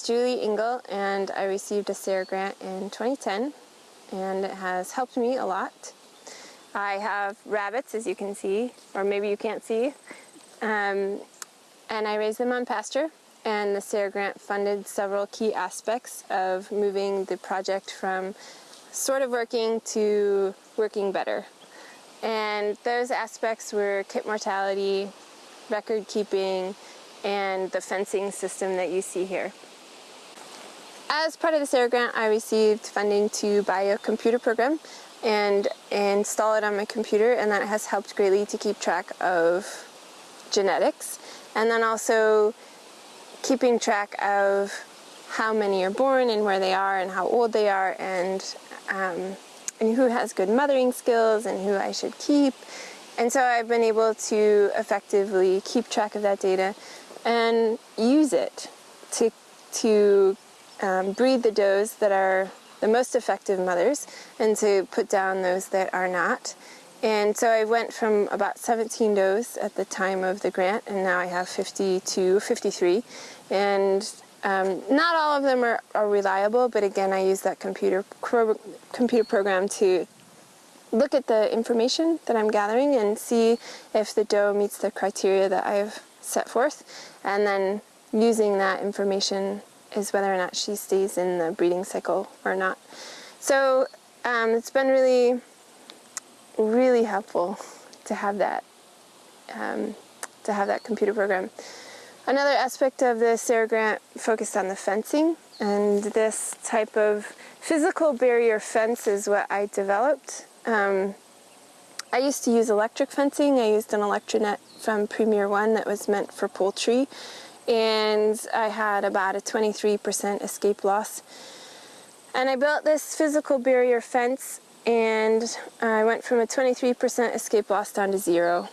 is Julie Engel and I received a SARE grant in 2010 and it has helped me a lot. I have rabbits as you can see, or maybe you can't see, um, and I raise them on pasture and the SARE grant funded several key aspects of moving the project from sort of working to working better. And those aspects were kit mortality, record keeping, and the fencing system that you see here. As part of the SARE grant, I received funding to buy a computer program and install it on my computer and that has helped greatly to keep track of genetics and then also keeping track of how many are born and where they are and how old they are and, um, and who has good mothering skills and who I should keep. And so I've been able to effectively keep track of that data and use it to, to um, breed the does that are the most effective mothers and to put down those that are not. And so I went from about 17 does at the time of the grant and now I have 52, 53. And um, not all of them are, are, reliable, but again I use that computer, computer program to look at the information that I'm gathering and see if the doe meets the criteria that I've set forth. And then using that information is whether or not she stays in the breeding cycle or not. So um, it's been really, really helpful to have that, um, to have that computer program. Another aspect of the SARE grant focused on the fencing, and this type of physical barrier fence is what I developed. Um, I used to use electric fencing. I used an Electronet from Premier One that was meant for poultry and I had about a 23% escape loss. And I built this physical barrier fence and I went from a 23% escape loss down to zero.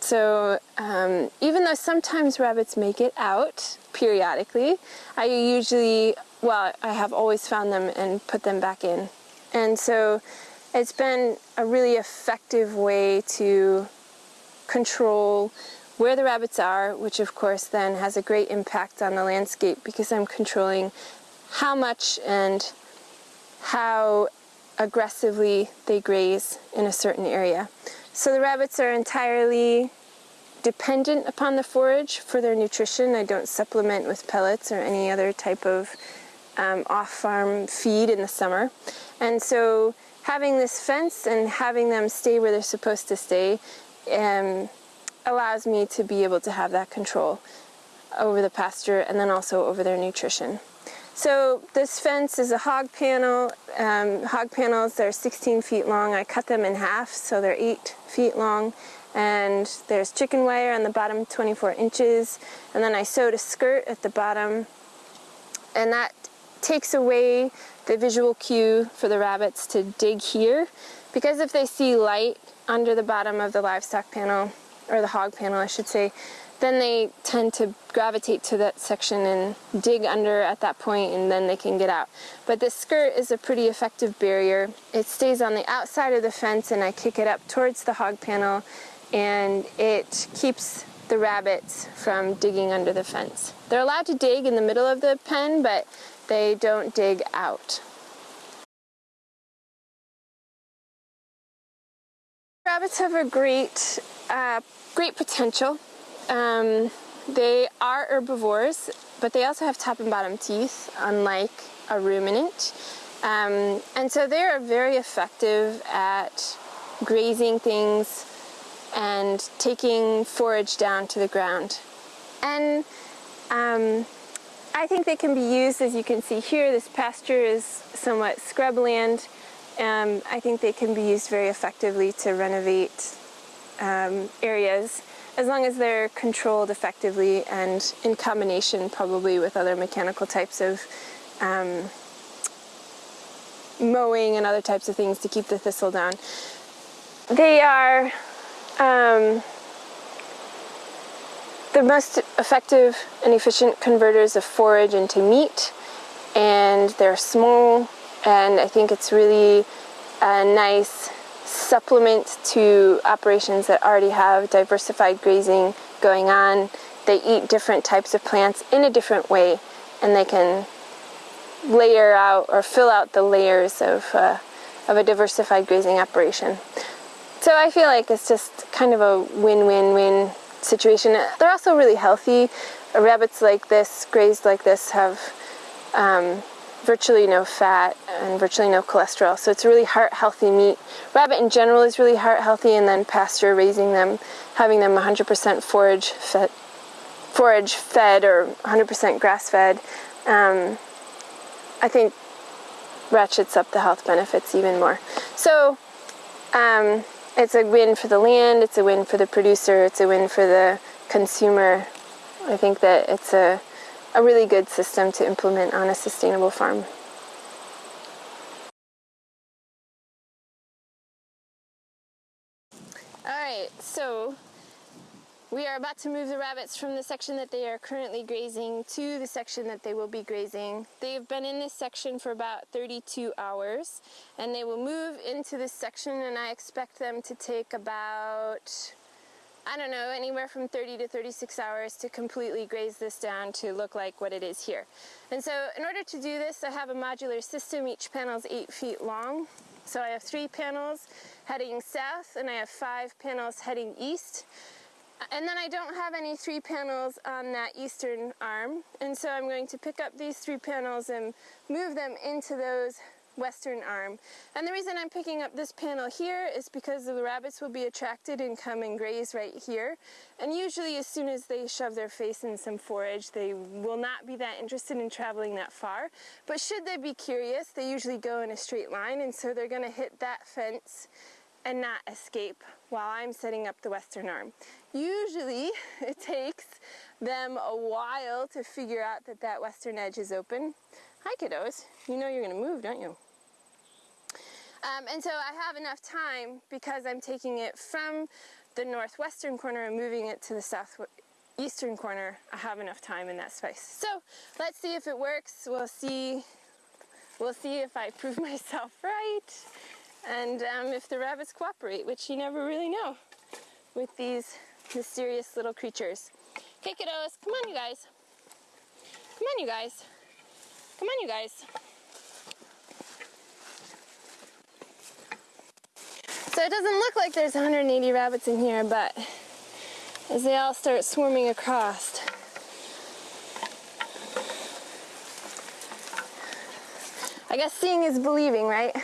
So um, even though sometimes rabbits make it out periodically, I usually, well, I have always found them and put them back in. And so it's been a really effective way to control where the rabbits are, which of course then has a great impact on the landscape because I'm controlling how much and how aggressively they graze in a certain area. So the rabbits are entirely dependent upon the forage for their nutrition. I don't supplement with pellets or any other type of um, off-farm feed in the summer. And so having this fence and having them stay where they're supposed to stay um, allows me to be able to have that control over the pasture and then also over their nutrition. So this fence is a hog panel. Um, hog panels are 16 feet long. I cut them in half so they're 8 feet long and there's chicken wire on the bottom 24 inches and then I sewed a skirt at the bottom and that takes away the visual cue for the rabbits to dig here because if they see light under the bottom of the livestock panel or the hog panel I should say, then they tend to gravitate to that section and dig under at that point and then they can get out. But this skirt is a pretty effective barrier. It stays on the outside of the fence and I kick it up towards the hog panel and it keeps the rabbits from digging under the fence. They're allowed to dig in the middle of the pen, but they don't dig out. Rabbits have a great uh, great potential. Um, they are herbivores, but they also have top and bottom teeth, unlike a ruminant. Um, and so they're very effective at grazing things and taking forage down to the ground. And um, I think they can be used, as you can see here, this pasture is somewhat scrubland. Um, I think they can be used very effectively to renovate um, areas as long as they're controlled effectively and in combination probably with other mechanical types of um, mowing and other types of things to keep the thistle down. They are um, the most effective and efficient converters of forage into meat and they're small and I think it's really a nice supplement to operations that already have diversified grazing going on. They eat different types of plants in a different way and they can layer out or fill out the layers of, uh, of a diversified grazing operation. So I feel like it's just kind of a win-win-win situation. They're also really healthy. Rabbits like this, grazed like this, have um, virtually no fat and virtually no cholesterol. So it's a really heart healthy meat. Rabbit in general is really heart healthy and then pasture raising them, having them 100% forage fed, forage fed or 100% grass fed, um, I think ratchets up the health benefits even more. So um, it's a win for the land, it's a win for the producer, it's a win for the consumer. I think that it's a a really good system to implement on a sustainable farm. Alright, so we are about to move the rabbits from the section that they are currently grazing to the section that they will be grazing. They've been in this section for about 32 hours and they will move into this section and I expect them to take about I don't know, anywhere from 30 to 36 hours to completely graze this down to look like what it is here. And so in order to do this, I have a modular system. Each panel is eight feet long. So I have three panels heading south and I have five panels heading east. And then I don't have any three panels on that eastern arm. And so I'm going to pick up these three panels and move them into those western arm. And the reason I'm picking up this panel here is because the rabbits will be attracted and come and graze right here. And usually as soon as they shove their face in some forage, they will not be that interested in traveling that far. But should they be curious, they usually go in a straight line and so they're going to hit that fence and not escape while I'm setting up the western arm. Usually it takes them a while to figure out that that western edge is open. Hi kiddos, you know you're gonna move, don't you? Um, and so I have enough time because I'm taking it from the northwestern corner and moving it to the southeastern corner. I have enough time in that space. So let's see if it works. We'll see. We'll see if I prove myself right and um, if the rabbits cooperate, which you never really know with these mysterious little creatures. Okay, kiddos, come on, you guys. Come on, you guys. Come on, you guys. So it doesn't look like there's 180 rabbits in here, but as they all start swarming across, I guess seeing is believing, right?